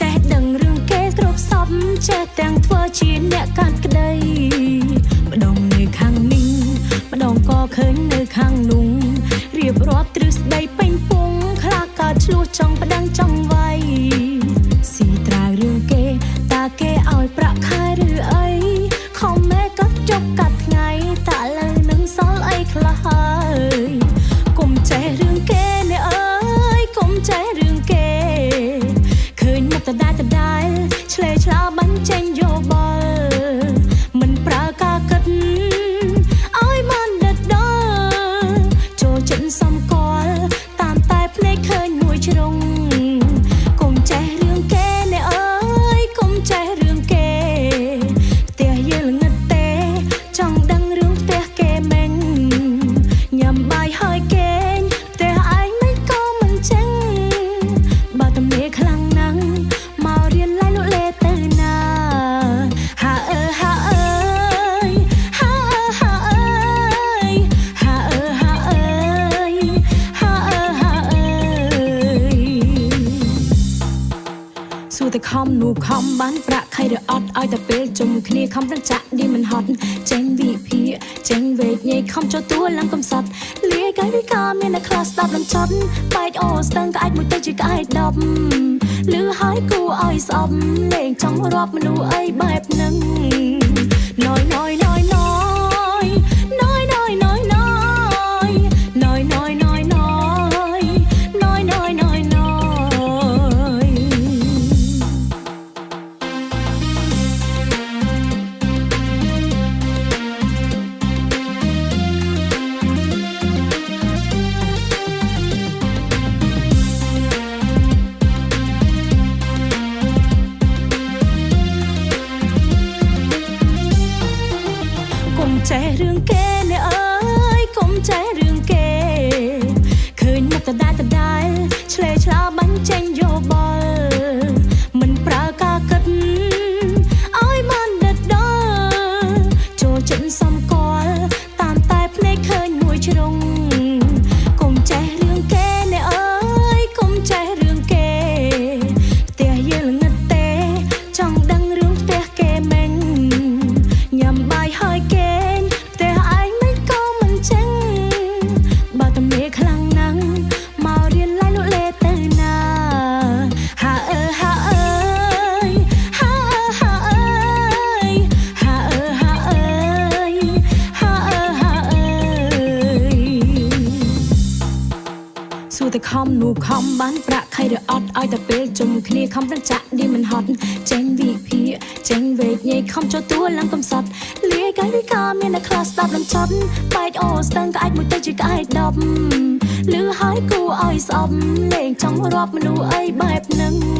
ចេះដឹងរឿងគេគ្រប់សពចេះទាំងធ្វើជាអ្នកកាត់ក្តីម្ដងនៅខាងនេះម្ដងក៏ឃើញនៅខាងនោះរៀបរាប់ទ្រឹស្ដីពេញពងខ្លះក៏ឆ្លោះចង់ប្តឹងចង់វាយស៊ីត្រាវរឿងគេតាគេឲ្យប្រាក់ខា ខ្លាំងណាស់មករៀនឡាយលក់លេទៅណាហាអើហាអើយហាអើហាអើយហាអើហាអើយហាអើហាអើយសួរតែខំនោះខំបានប្រាក់ខៃឬអត់ឲ្យតែពេលជុំគ្នាខំប្រឹងចាក់ឌីមិនហត់ចេញវិភាចេញវេកញ៉ៃខំចូលទួលឡើងកំសត់លី យកាយវិការមានតែខ្លះស្ដាប់លំចត់បែកអូស្ទឹងក្អាច់មួយទៅជាក្អាច់ដប់លឺហើយគួរឲ្យស្អប់លេងចង់រាប់មនុស្សអីបែបហ្នឹងណយណយណយណយ Kene តែខំនោះខំបានប្រាក់ខៃឬអត់ឲ្យតែពេលជុំគ្នាខំប្រចាក់ឌីមិនហត់ចេញវិភាចេញវេកញ៉ៃខំចូលទួលឡើងកំសត់លាយកាយវិការមានតែខ្លះស្ដាប់លំចត់បែកអូស្ទឹងក្អាច់មួយទៅជាក្អាច់ដប់លឺហើយគួរឲ្យស្អប់លេងចង់រាប់មនុស្សអីបែបហ្នឹងណយណយណយ